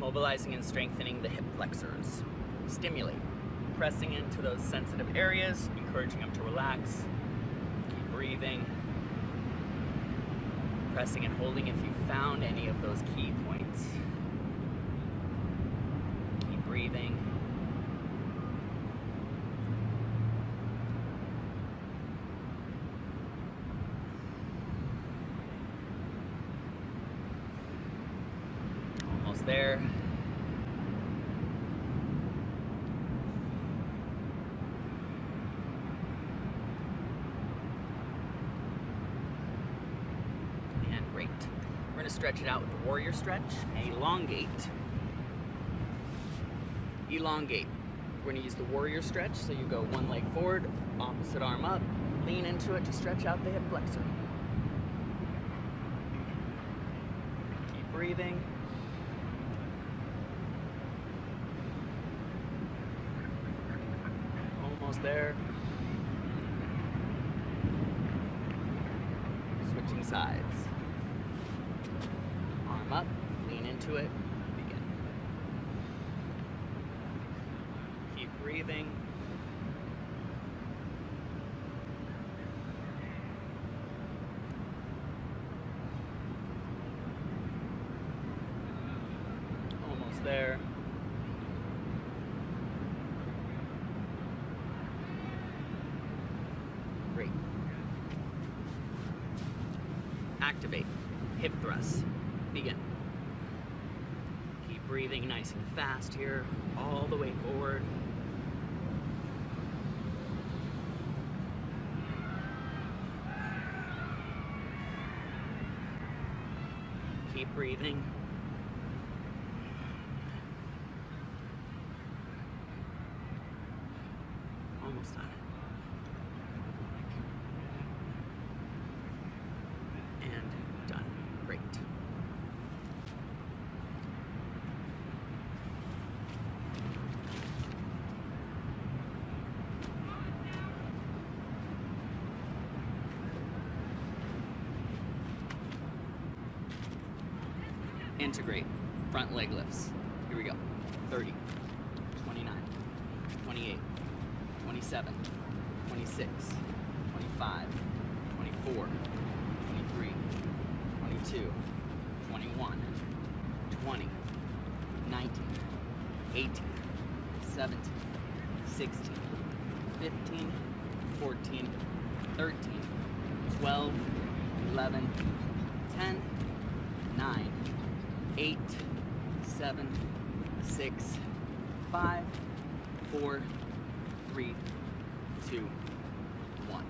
mobilizing and strengthening the hip flexors. Stimulate, pressing into those sensitive areas, encouraging them to relax. Keep breathing. Pressing and holding if you found any of those key points. Keep breathing. Almost there. And great. We're going to stretch it out with the warrior stretch. Elongate. Elongate. We're to use the warrior stretch. So you go one leg forward, opposite arm up, lean into it to stretch out the hip flexor. Keep breathing. Almost there. Switching sides. Arm up, lean into it, begin. Keep breathing. Almost there. Great. Activate. Hip thrusts. Begin. Keep breathing nice and fast here, all the way forward. Keep breathing. Almost done. And done. Great. Integrate. Front leg lifts. Here we go. 30, 29, 28, 27, 26, 25, 24, 23, 22, 21, 20, 19, 18, 17, 16, 15, 14, 13, 12, 11, 10, 9, 8, 7, 6, 5, 4, 3, 2, 1.